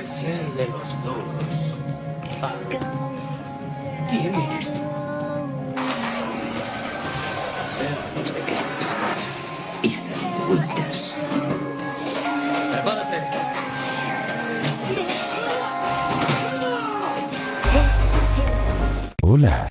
puede ser de los duros. ¿Quién eres tú? Qué estás. Ethan Winters. ¡Prepárate! Hola.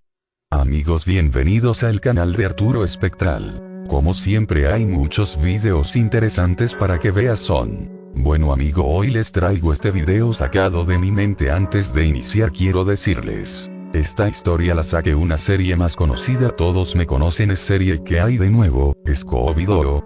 Amigos bienvenidos al canal de Arturo Espectral. Como siempre hay muchos videos interesantes para que veas son. Bueno amigo hoy les traigo este video sacado de mi mente antes de iniciar quiero decirles. Esta historia la saqué una serie más conocida todos me conocen es serie que hay de nuevo, Scooby-Doo,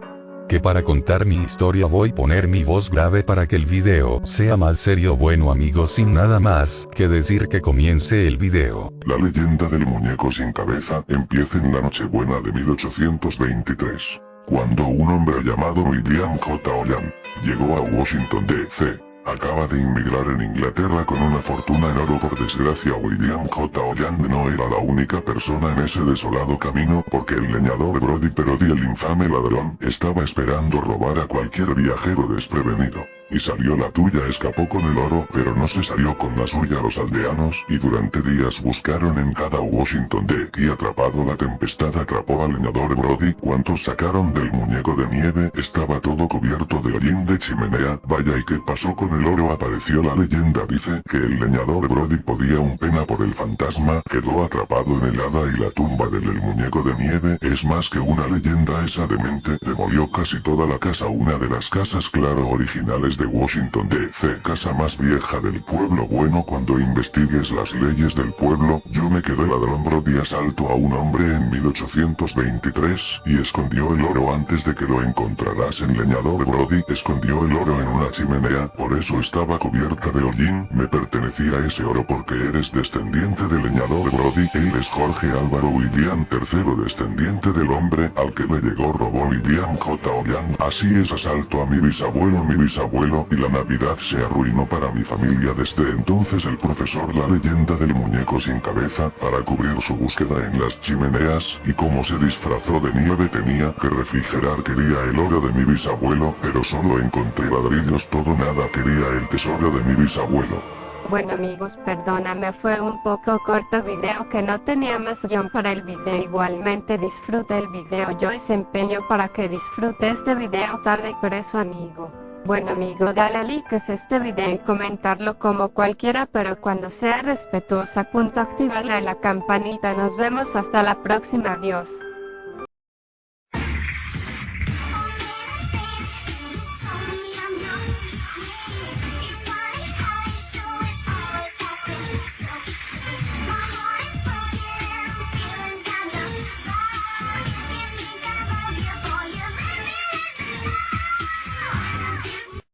que para contar mi historia voy poner mi voz grave para que el video sea más serio bueno amigos sin nada más que decir que comience el video. La leyenda del muñeco sin cabeza empieza en la Nochebuena de 1823, cuando un hombre llamado William J. Ollan llegó a Washington D.C. Acaba de inmigrar en Inglaterra con una fortuna en oro por desgracia William J. Olland no era la única persona en ese desolado camino porque el leñador Brody Perody el infame ladrón estaba esperando robar a cualquier viajero desprevenido. Y salió la tuya escapó con el oro pero no se salió con la suya. Los aldeanos y durante días buscaron en cada Washington D. y atrapado la tempestad atrapó al leñador Brody. Cuantos sacaron del muñeco de nieve estaba todo cubierto de hollín de chimenea. Vaya y qué pasó con el oro apareció la leyenda dice que el leñador Brody podía un pena por el fantasma quedó atrapado en el hada y la tumba del el muñeco de nieve. Es más que una leyenda esa demente demolió casi toda la casa una de las casas claro originales de Washington D.C. casa más vieja del pueblo. Bueno cuando investigues las leyes del pueblo yo me quedé ladrón Brody asalto a un hombre en 1823 y escondió el oro antes de que lo encontrarás en leñador Brody escondió el oro en una chimenea por eso estaba cubierta de hollín. Me pertenecía ese oro porque eres descendiente del leñador Brody él es Jorge Álvaro William III descendiente del hombre al que le llegó robó William J. Ollan así es asalto a mi bisabuelo mi bisabuelo y la navidad se arruinó para mi familia desde entonces el profesor la leyenda del muñeco sin cabeza para cubrir su búsqueda en las chimeneas y como se disfrazó de nieve tenía que refrigerar quería el oro de mi bisabuelo pero solo encontré ladrillos todo nada quería el tesoro de mi bisabuelo Bueno amigos, perdóname, fue un poco corto video que no tenía más guion para el video. Igualmente disfruta el video, yo desempeño para que disfrute este video tarde por eso amigo. Bueno amigo, dale like a este video y comentarlo como cualquiera, pero cuando sea respetuosa, punto activarle la campanita. Nos vemos hasta la próxima, adiós.